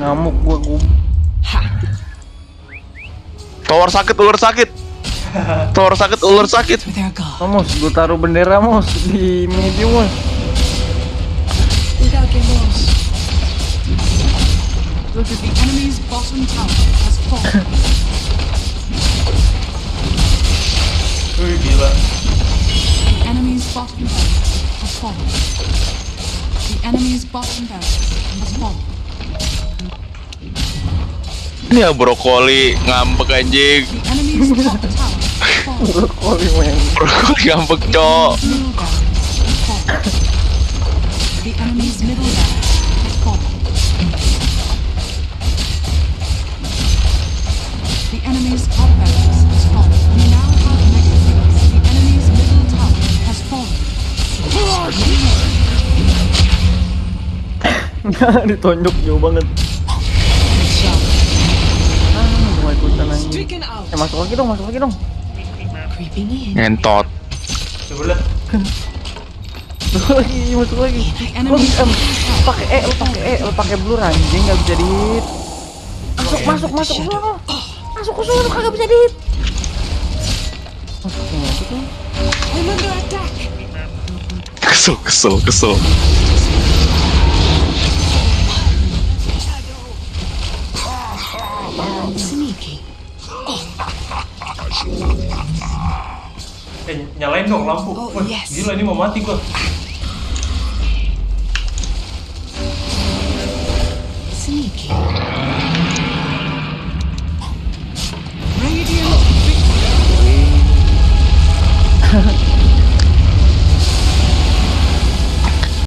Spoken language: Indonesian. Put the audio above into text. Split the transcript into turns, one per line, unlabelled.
ngamuk gua gua
Tower sakit, ular sakit. Tower sakit, ular sakit.
Mamos, gua taruh bendera mos di medium mos.
The enemy's bottom tower has fallen.
Wih gila.
The enemy's bottom barracks has fallen. The enemy's bottom barracks has fallen.
Ini ya brokoli ngambek anjing.
Brokoli men.
Brokoli ngambek, Cok.
Ditonjok jauh banget. Nggak ikutan
out.
Eh masuk lagi dong, masuk lagi dong.
Ngentot.
Coba.
Masuk lagi, masuk lagi.
Middle tower
pakai E, lu pakai E, lu pakai blur anjing nggak bisa di hit. Masuk, masuk, masuk ke sono. Masuk ke sono kagak bisa di hit. Masuk masuk.
Kesel, kesel, kesel.
eh nyalain dong lampu
oh, yes.
gila ini mau mati gua